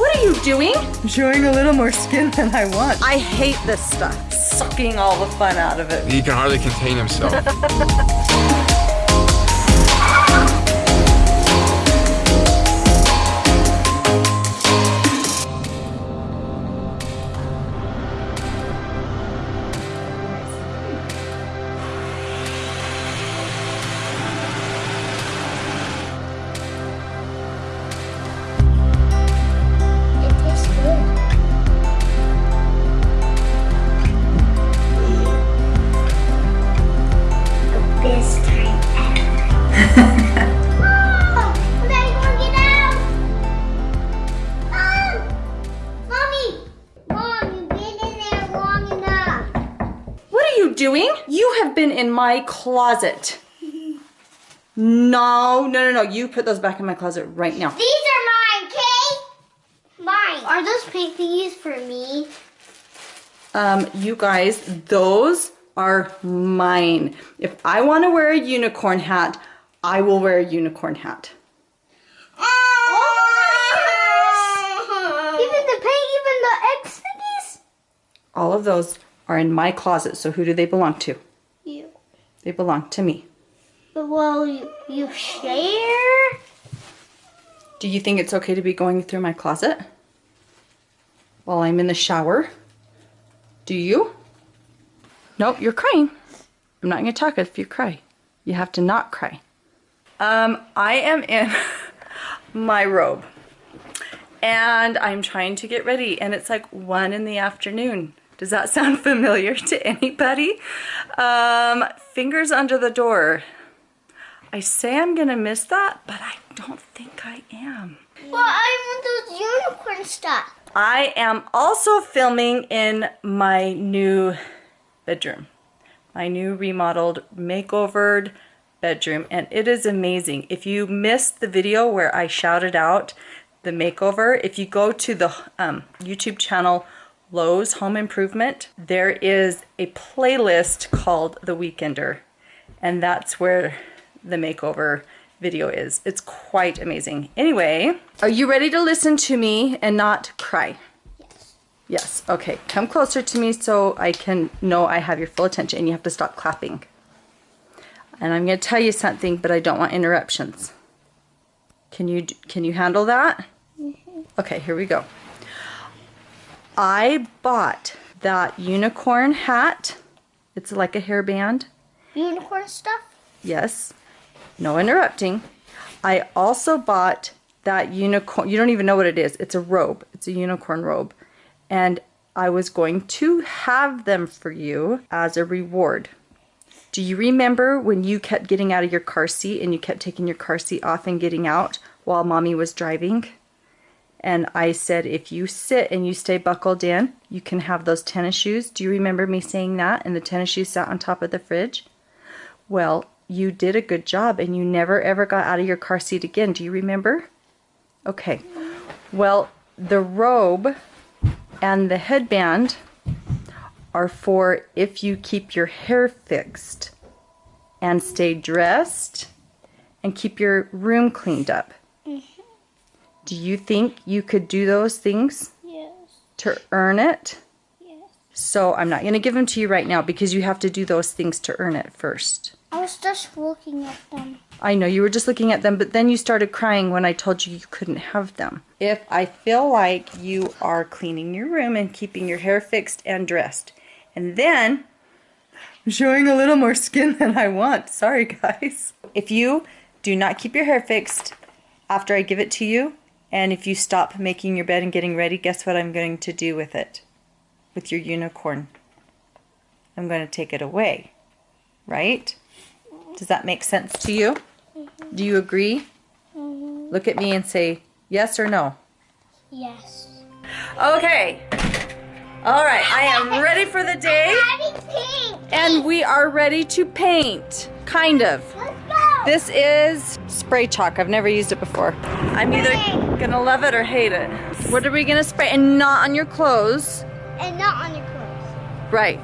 What are you doing? I'm showing a little more skin than I want. I hate this stuff. Sucking all the fun out of it. He can hardly contain himself. doing? You have been in my closet. No, no, no, no. You put those back in my closet right now. These are mine, Kay? Mine. Are those pink thingies for me? Um, you guys, those are mine. If I want to wear a unicorn hat, I will wear a unicorn hat. Oh! Even the pink, even the X thingies? All of those are in my closet. So who do they belong to? You. They belong to me. But well, you, you share? Do you think it's okay to be going through my closet while I'm in the shower? Do you? Nope, you're crying. I'm not going to talk if you cry. You have to not cry. Um, I am in my robe and I'm trying to get ready and it's like one in the afternoon. Does that sound familiar to anybody? Um, fingers under the door. I say I'm gonna miss that, but I don't think I am. Well, I want those unicorn stuff. I am also filming in my new bedroom, my new remodeled, makeovered bedroom, and it is amazing. If you missed the video where I shouted out the makeover, if you go to the um, YouTube channel Lowe's Home Improvement, there is a playlist called The Weekender, and that's where the makeover video is. It's quite amazing. Anyway, are you ready to listen to me and not cry? Yes. Yes. Okay. Come closer to me so I can know I have your full attention and you have to stop clapping. And I'm going to tell you something, but I don't want interruptions. Can you can you handle that? Mm-hmm. Okay, here we go. I bought that unicorn hat. It's like a hairband. Unicorn stuff? Yes. No interrupting. I also bought that unicorn. You don't even know what it is. It's a robe. It's a unicorn robe. And I was going to have them for you as a reward. Do you remember when you kept getting out of your car seat and you kept taking your car seat off and getting out while mommy was driving? And I said, if you sit and you stay buckled in, you can have those tennis shoes. Do you remember me saying that? And the tennis shoes sat on top of the fridge? Well, you did a good job and you never ever got out of your car seat again. Do you remember? Okay. Well, the robe and the headband are for if you keep your hair fixed and stay dressed and keep your room cleaned up. Mm-hmm. Do you think you could do those things Yes. to earn it? Yes. So I'm not going to give them to you right now because you have to do those things to earn it first. I was just looking at them. I know you were just looking at them, but then you started crying when I told you you couldn't have them. If I feel like you are cleaning your room and keeping your hair fixed and dressed, and then I'm showing a little more skin than I want. Sorry, guys. If you do not keep your hair fixed after I give it to you, and if you stop making your bed and getting ready, guess what I'm going to do with it? With your unicorn. I'm going to take it away. Right? Does that make sense to you? Mm-hmm. Do you agree? Mm-hmm. Look at me and say yes or no. Yes. Okay. All right, I am ready for the day and we are ready to paint. Kind of. Let's go. This is spray chalk. I've never used it before. I'm either gonna love it or hate it. What are we gonna spray? And not on your clothes. and not on your clothes. Right.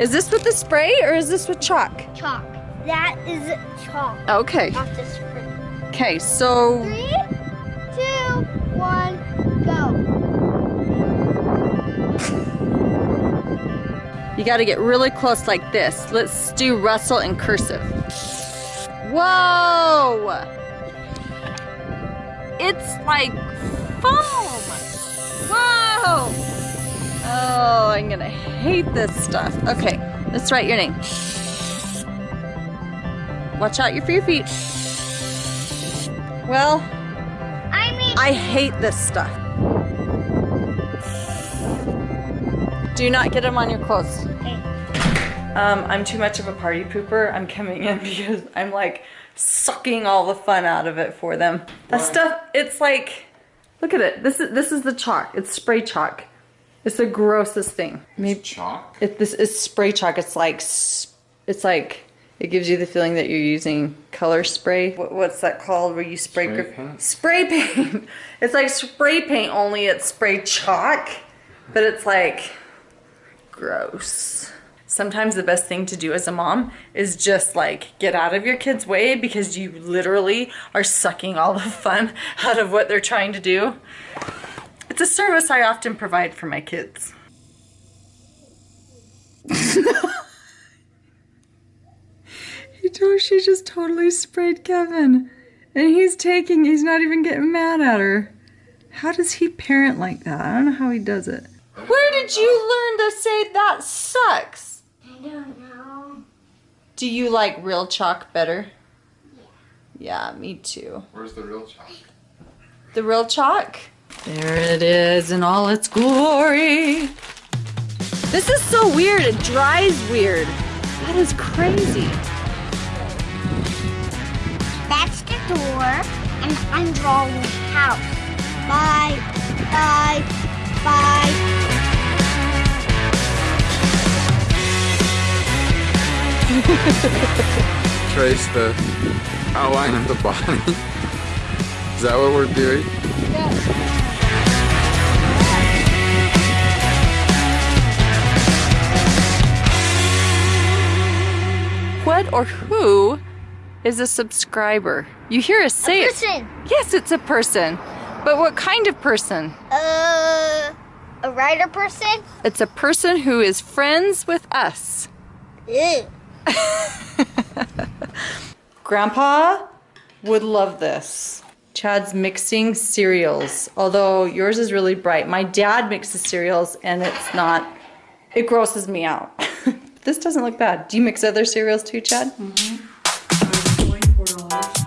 Is this with the spray or is this with chalk? Chalk. That is chalk. Okay. Off the spray. Okay, so Three, two, one, You got to get really close like this. Let's do Russell in cursive. Whoa! It's like foam. Whoa! Oh, I'm gonna hate this stuff. Okay, let's write your name. Watch out for your feet. Well, I mean, I hate this stuff. Do not get them on your clothes. Um, I'm too much of a party pooper. I'm coming in because I'm like sucking all the fun out of it for them. That stuff, it's like, look at it. This is this is the chalk. It's spray chalk. It's the grossest thing. Maybe Chalk? it, this is spray chalk. It's like it's like it gives you the feeling that you're using color spray. What, what's that called? Where you spray Spray paint? Spray paint. It's like spray paint, only it's spray chalk, but it's like gross. Sometimes the best thing to do as a mom is just like get out of your kid's way because you literally are sucking all the fun out of what they're trying to do. It's a service I often provide for my kids. he told she just totally sprayed Kevin. And he's taking, he's not even getting mad at her. How does he parent like that? I don't know how he does it. Where did you learn to say that sucks? I don't know. Do you like real chalk better? Yeah, Yeah, me too. Where's the real chalk? The real chalk? There it is in all its glory. This is so weird. It dries weird. That is crazy. That's the door, and I'm drawing the house. Bye, bye, bye. Trace the outline of the body. Is that what we're doing? What or who is a subscriber? You hear us say it. Listen, Yes, it's a person. But what kind of person? uh, a writer person? It's a person who is friends with us. Ew. Grandpa would love this. Chad's mixing cereals, although yours is really bright. My dad mixes cereals and it's not, it grosses me out. this doesn't look bad. Do you mix other cereals too, Chad? Twenty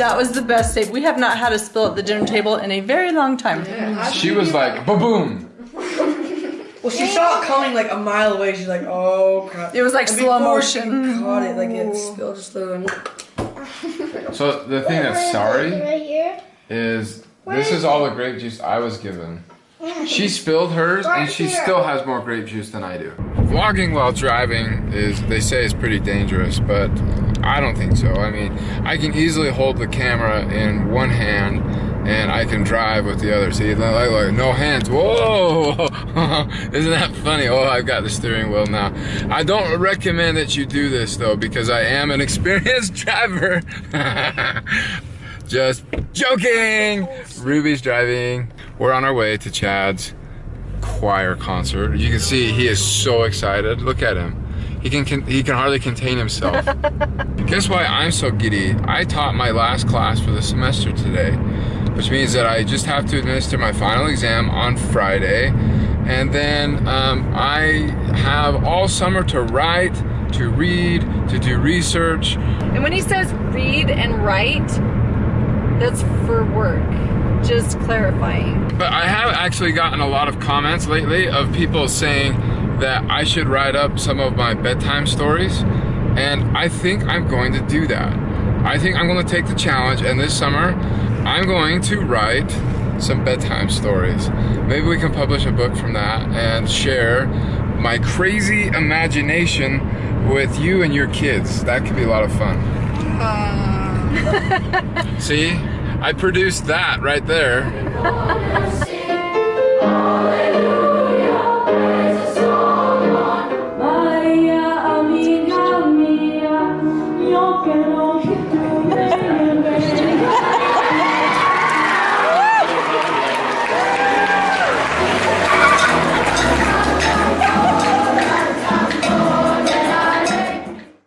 That was the best save. We have not had a spill at the dinner table in a very long time. she was like, ba-boom. Well, she saw it coming like a mile away. She's like, oh crap. It was like And slow before she motion. caught it, like it spilled just a little. So the thing that's sorry is this is all the grape juice I was given. She spilled hers and she still has more grape juice than I do. Vlogging while driving is, they say, is pretty dangerous, but I don't think so. I mean, I can easily hold the camera in one hand and I can drive with the other. See, like, like no hands. Whoa! Isn't that funny? Oh, I've got the steering wheel now. I don't recommend that you do this though because I am an experienced driver. Just joking. Ruby's driving. We're on our way to Chad's choir concert. You can see he is so excited. Look at him. He can, can he can hardly contain himself. Guess why I'm so giddy? I taught my last class for the semester today, which means that I just have to administer my final exam on Friday, and then um, I have all summer to write, to read, to do research, And when he says read and write, that's for work. Just clarifying. But I have actually gotten a lot of comments lately of people saying that I should write up some of my bedtime stories. And I think I'm going to do that. I think I'm going to take the challenge and this summer I'm going to write some bedtime stories. Maybe we can publish a book from that and share my crazy imagination with you and your kids. That could be a lot of fun. See? I produced that right there.